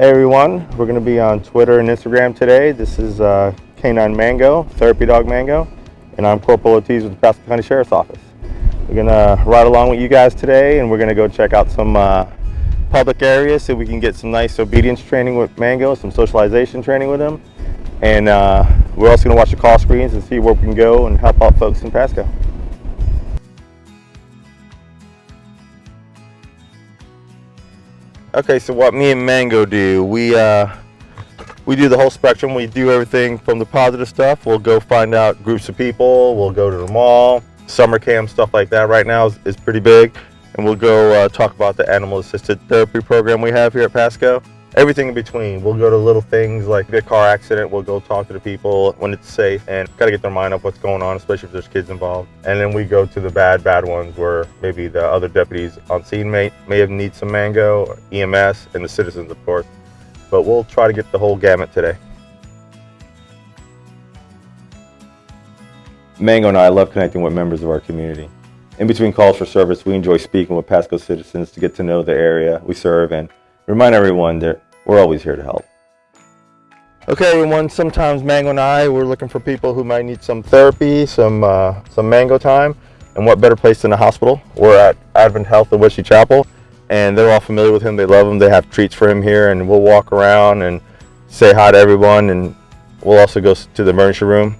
Hey everyone, we're going to be on Twitter and Instagram today. This is uh, Canine Mango, Therapy Dog Mango, and I'm Corporal Ortiz with the Pasco County Sheriff's Office. We're going to ride along with you guys today and we're going to go check out some uh, public areas so we can get some nice obedience training with Mango, some socialization training with him. And uh, we're also going to watch the call screens and see where we can go and help out folks in Pasco. Okay, so what me and Mango do, we uh, we do the whole spectrum. We do everything from the positive stuff. We'll go find out groups of people. We'll go to the mall, summer camp, stuff like that. Right now is, is pretty big, and we'll go uh, talk about the animal assisted therapy program we have here at Pasco everything in between. We'll go to little things like a car accident, we'll go talk to the people when it's safe and got to get their mind up what's going on, especially if there's kids involved. And then we go to the bad, bad ones where maybe the other deputies on scene may, may have need some mango, EMS, and the citizens, of course. But we'll try to get the whole gamut today. Mango and I love connecting with members of our community. In between calls for service, we enjoy speaking with Pasco citizens to get to know the area we serve and remind everyone that we're always here to help. Okay, everyone, sometimes Mango and I, we're looking for people who might need some therapy, some, uh, some Mango time, and what better place than a hospital? We're at Advent Health in Wesley Chapel, and they're all familiar with him. They love him. They have treats for him here, and we'll walk around and say hi to everyone, and we'll also go to the emergency room,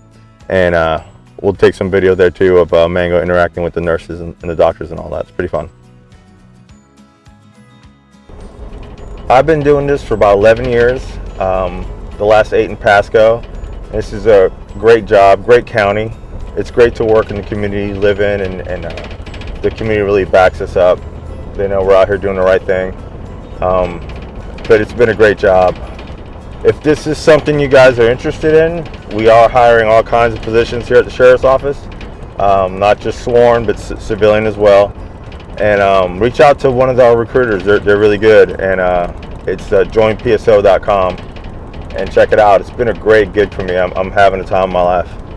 and uh, we'll take some video there too of uh, Mango interacting with the nurses and, and the doctors and all that. It's pretty fun. I've been doing this for about 11 years, um, the last eight in Pasco. This is a great job, great county. It's great to work in the community, live in, and, and uh, the community really backs us up. They know we're out here doing the right thing. Um, but it's been a great job. If this is something you guys are interested in, we are hiring all kinds of positions here at the Sheriff's Office. Um, not just sworn, but civilian as well and um, reach out to one of our recruiters. They're, they're really good, and uh, it's uh, joinpso.com and check it out. It's been a great gig for me. I'm, I'm having a time of my life.